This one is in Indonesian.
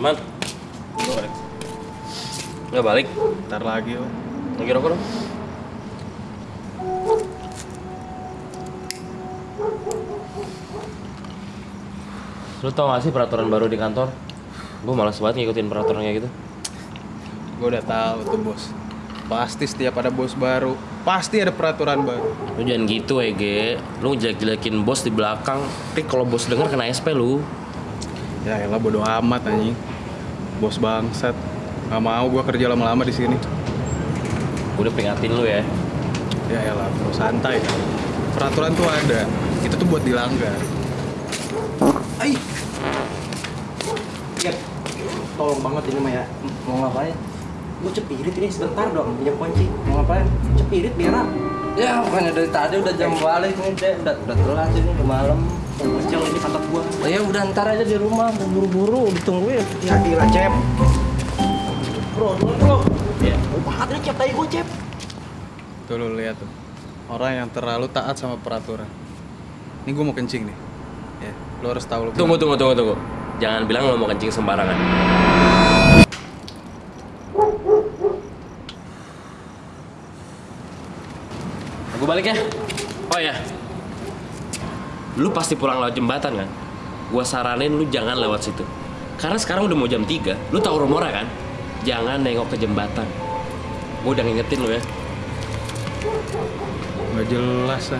Iman. Nggak balik. Nggak balik. Ntar lagi, Om. Lagi rokok dong. Lu tau gak sih peraturan baru di kantor? Gue malas banget ngikutin peraturan kayak gitu. Gue udah tahu tuh, Bos. Pasti setiap ada bos baru, pasti ada peraturan baru. Lu jangan gitu, Ege. Lu jelek-jelekin bos di belakang. Tapi kalau bos denger kena SP lu. Ya elah bodo amat anjing. Bos bangsat. Gak mau gue kerja lama-lama di sini. Udah peringatin lu ya. Ya elah, bro santai. Peraturan tuh ada. Itu tuh buat dilanggar. Ay. Ya, tolong banget ini mah ya. Mau ngapain? Gue cepirit ini sebentar dong, pinjam kunci. Mau ngapain? Cepirit biar Ya, bukannya dari tadi udah jam balik nih, deh. Udah, udah telat ini, udah malam. Kecil ini kantor gua. Ya udah ntar aja di rumah, buru-buru, ditungguin. Ya gila, Cep. Bro, dulu bro. Iya. Oh, banget nih Cep, tadi gue Cep. Tuh lu lihat tuh. Orang yang terlalu taat sama peraturan. Ini gue mau kencing nih. Ya, lu harus tahu lu. Tunggu, tunggu, tunggu, tunggu. Jangan bilang lu mau kencing sembarangan. Gue balik ya. Oh ya. Lu pasti pulang lewat jembatan kan? Gua saranin lu jangan lewat situ. Karena sekarang udah mau jam 3. Lu tahu rumornya kan? Jangan nengok ke jembatan. Gue udah ngingetin lu ya. Gak jelas.